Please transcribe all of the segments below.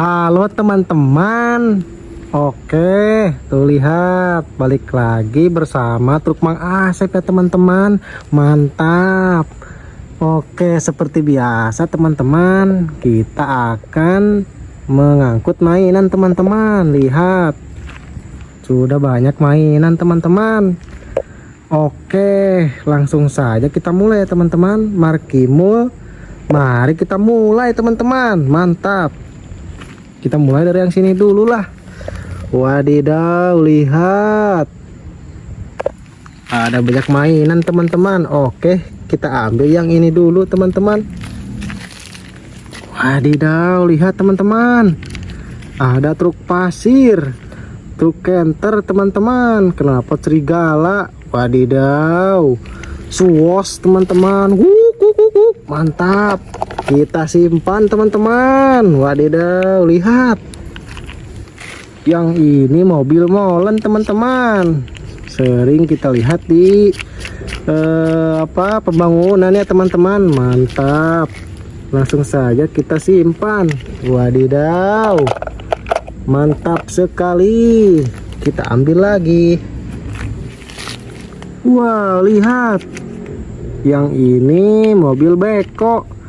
Halo teman-teman. Oke tuh lihat balik lagi bersama truk Mang Asep ya teman-teman. Mantap. Oke seperti biasa teman-teman Kita akan mengangkut mainan teman-teman. Lihat Sudah banyak mainan teman-teman. Oke langsung saja kita mulai teman-teman. Markimul Mari kita mulai teman-teman. Mantap kita mulai dari yang sini dulu lah. Wadidaw lihat. Ada banyak mainan teman-teman. Oke kita ambil yang ini dulu teman-teman. Wadidaw lihat teman-teman. Ada truk pasir. Truk kenter teman-teman. Kenapa serigala? Wadidaw. Suos teman-teman. Mantap kita simpan teman-teman. Wadidaw lihat. Yang ini mobil molen teman-teman. Sering kita lihat di eh, apa pembangunannya teman-teman. Mantap. Langsung saja kita simpan. Wadidaw. Mantap sekali. Kita ambil lagi. Wow lihat. Yang ini mobil beko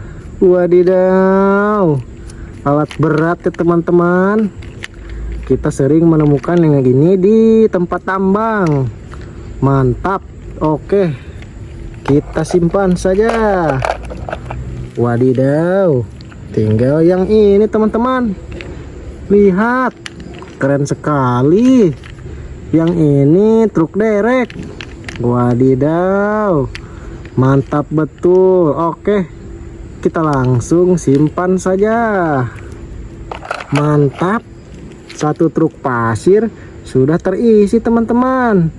wadidaw. Alat berat ya teman-teman. Kita sering menemukan yang gini di tempat tambang. Mantap. Oke. Kita simpan saja. Wadidaw. Tinggal yang ini teman-teman. Lihat. Keren sekali. Yang ini truk derek. Wadidaw. Mantap betul. Oke kita langsung simpan saja. Mantap. Satu truk pasir sudah terisi teman-teman.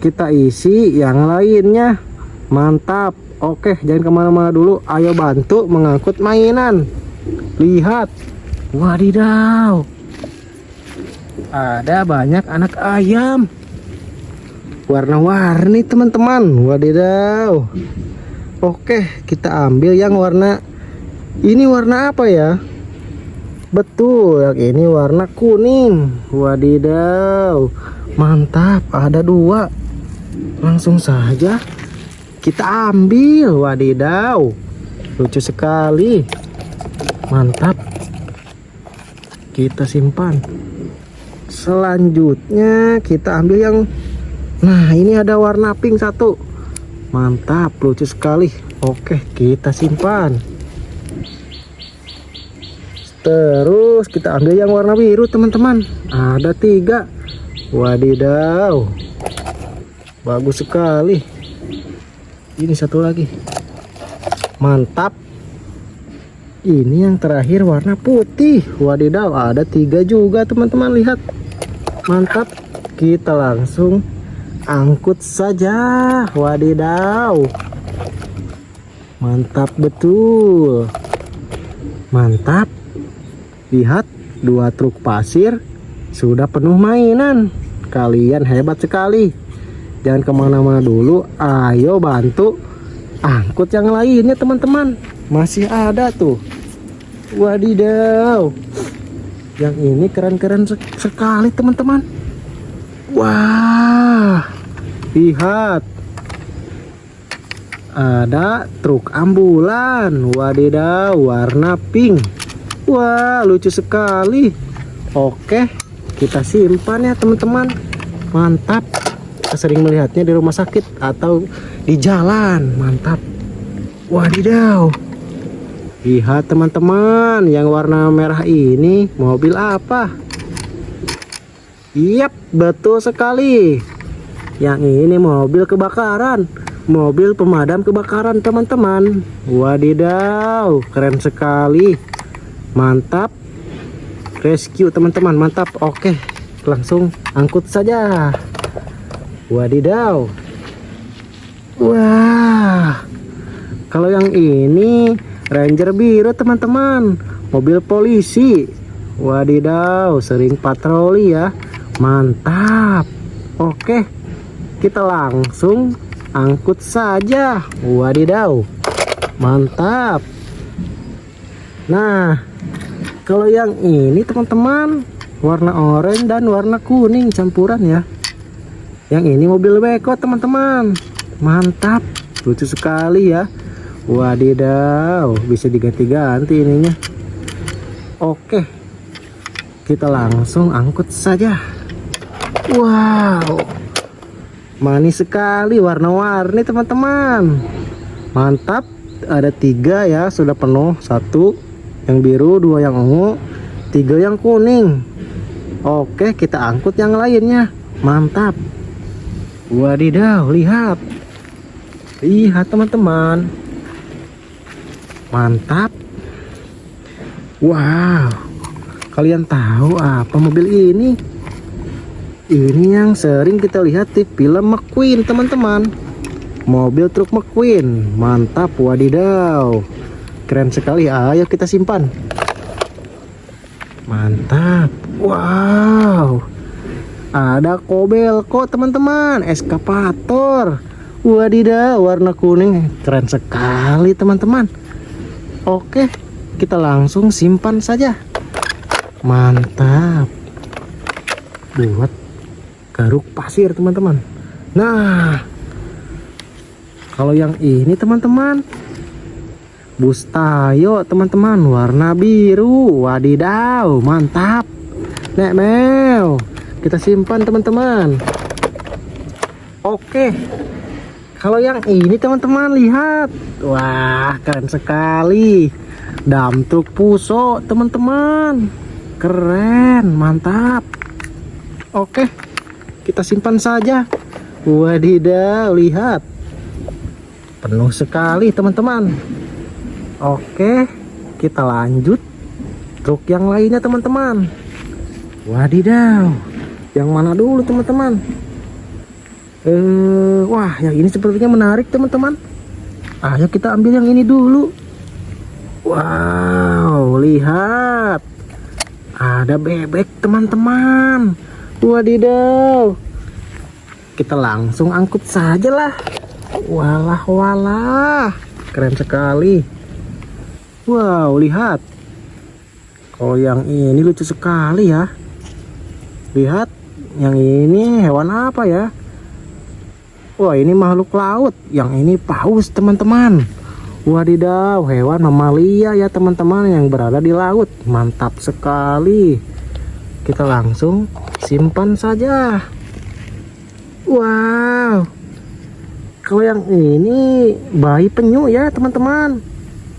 Kita isi yang lainnya. Mantap. Oke jangan ke mana-mana dulu. Ayo bantu mengangkut mainan. Lihat. Wadidaw. Ada banyak anak ayam. Warna-warni teman-teman. Wadidaw Oke kita ambil yang warna ini warna apa ya? Betul yang ini warna kuning. Wadidaw mantap ada dua. Langsung saja kita ambil wadidaw. Lucu sekali. Mantap. Kita simpan. Selanjutnya kita ambil yang nah ini ada warna pink satu mantap lucu sekali. Oke kita simpan. Terus kita ambil yang warna biru teman-teman. Ada tiga. Wadidaw. Bagus sekali. Ini satu lagi. Mantap. Ini yang terakhir warna putih. Wadidaw ada tiga juga teman-teman. Lihat. Mantap. Kita langsung angkut saja. Wadidaw mantap betul. Mantap. Lihat dua truk pasir sudah penuh mainan. Kalian hebat sekali. Jangan ke mana-mana dulu. Ayo bantu angkut yang lainnya teman-teman. Masih ada tuh. Wadidaw yang ini keren-keren sekali teman-teman. Wah lihat ada truk ambulan. Wadidaw warna pink. Wah lucu sekali. Oke kita simpan ya teman-teman. Mantap. Kita sering melihatnya di rumah sakit atau di jalan. Mantap. Wadidaw. Lihat teman-teman yang warna merah ini. Mobil apa? Yap betul sekali yang ini mobil kebakaran. Mobil pemadam kebakaran teman-teman. Wadidaw keren sekali. Mantap. Rescue teman-teman. Mantap. Oke langsung angkut saja. Wadidaw. Wah. Kalau yang ini ranger biru teman-teman. Mobil polisi. Wadidaw sering patroli ya. Mantap. Oke kita langsung angkut saja. Wadidaw mantap. Nah kalau yang ini teman-teman warna oranye dan warna kuning campuran ya. Yang ini mobil beko teman-teman. Mantap lucu sekali ya. Wadidaw bisa diganti-ganti ininya. Oke kita langsung angkut saja. Wow manis sekali warna-warni teman-teman. Mantap. Ada tiga ya sudah penuh. Satu yang biru dua yang ungu tiga yang kuning. Oke kita angkut yang lainnya. Mantap. Wadidaw lihat. Lihat teman-teman. Mantap. Wow. Kalian tahu apa mobil ini ini yang sering kita lihat di film McQueen teman-teman. Mobil truk McQueen. Mantap wadidaw. Keren sekali. Ayo kita simpan. Mantap. Wow. Ada kobel kok teman-teman. Eskapator. Wadidaw warna kuning. Keren sekali teman-teman. Oke kita langsung simpan saja. Mantap. Buat garuk pasir teman-teman. Nah kalau yang ini teman-teman bus tayo teman-teman warna biru. Wadidaw mantap. Nek mew kita simpan teman-teman. Oke kalau yang ini teman-teman lihat. Wah keren sekali. Dam truk puso teman-teman. Keren mantap. Oke kita simpan saja. Wadidaw lihat. Penuh sekali teman-teman. Oke kita lanjut. Truk yang lainnya teman-teman. Wadidaw yang mana dulu teman-teman? Eh wah yang ini sepertinya menarik teman-teman. Ayo kita ambil yang ini dulu. Wow lihat. Ada bebek teman-teman wadidaw kita langsung angkut saja lah walah walah keren sekali. Wow lihat. Kalau yang ini lucu sekali ya. Lihat yang ini hewan apa ya? Wah ini makhluk laut. Yang ini paus teman-teman. Wadidaw hewan mamalia ya teman-teman yang berada di laut. Mantap sekali kita langsung simpan saja. Wow. Kalau yang ini bayi penyu ya teman-teman.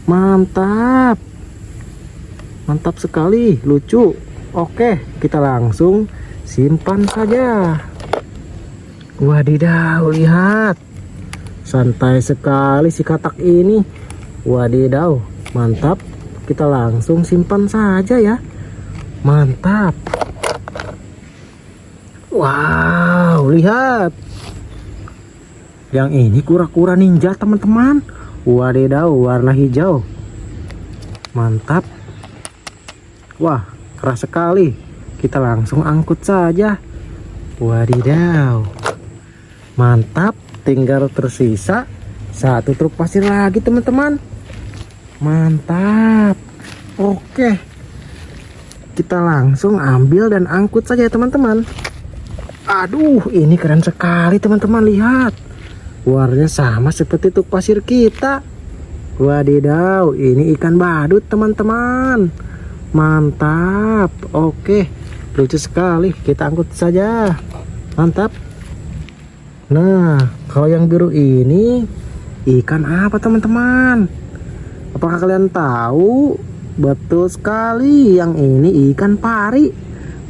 Mantap. Mantap sekali lucu. Oke kita langsung simpan saja. Wadidaw lihat. Santai sekali si katak ini. Wadidaw mantap. Kita langsung simpan saja ya mantap. Wow lihat. Yang ini kura-kura ninja teman-teman. Wadidaw warna hijau. Mantap. Wah keras sekali. Kita langsung angkut saja. Wadidaw mantap tinggal tersisa satu truk pasir lagi teman-teman. Mantap. Oke kita langsung ambil dan angkut saja teman-teman. Aduh ini keren sekali teman-teman. Lihat. Warnanya sama seperti truk pasir kita. Wadidaw ini ikan badut teman-teman. Mantap. Oke lucu sekali. Kita angkut saja. Mantap. Nah kalau yang biru ini ikan apa teman-teman? Apakah kalian tahu betul sekali yang ini ikan pari.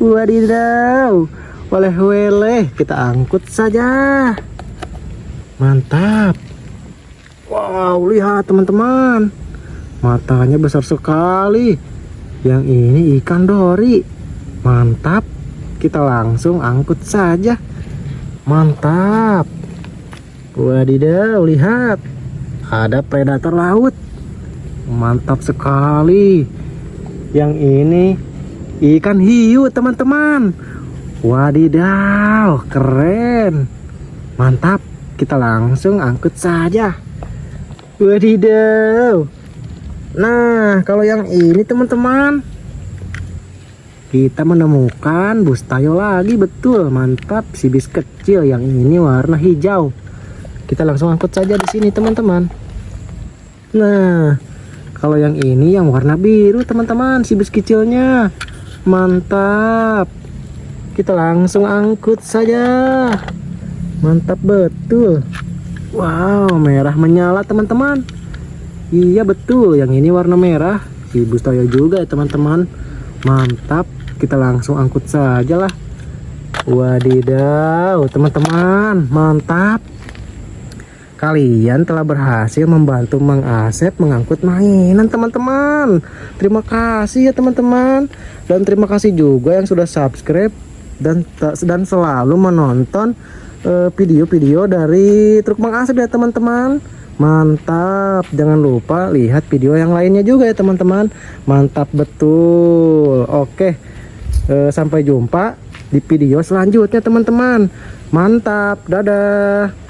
Wadidaw oleh-oleh kita angkut saja. Mantap. Wow lihat teman-teman. Matanya besar sekali. Yang ini ikan dori. Mantap. Kita langsung angkut saja. Mantap. Wadidaw lihat. Ada predator laut mantap sekali. Yang ini ikan hiu teman-teman. Wadidaw keren. Mantap. Kita langsung angkut saja. Wadidaw. Nah kalau yang ini teman-teman kita menemukan bus tayo lagi. Betul mantap. Si bis kecil yang ini warna hijau. Kita langsung angkut saja di sini teman-teman. Nah kalau yang ini yang warna biru teman-teman si bis kecilnya. Mantap. Kita langsung angkut saja. Mantap betul. Wow merah menyala teman-teman. Iya betul. Yang ini warna merah. Si bus tayo juga ya teman-teman. Mantap. Kita langsung angkut saja lah wadidaw teman-teman. Mantap kalian telah berhasil membantu Mang mengangkut mainan teman-teman. Terima kasih ya teman-teman. Dan terima kasih juga yang sudah subscribe dan dan selalu menonton eh, video-video uh, dari truk Mang ya teman-teman. Mantap. Jangan lupa lihat video yang lainnya juga ya teman-teman. Mantap betul. Oke e, sampai jumpa di video selanjutnya teman-teman. Mantap. Dadah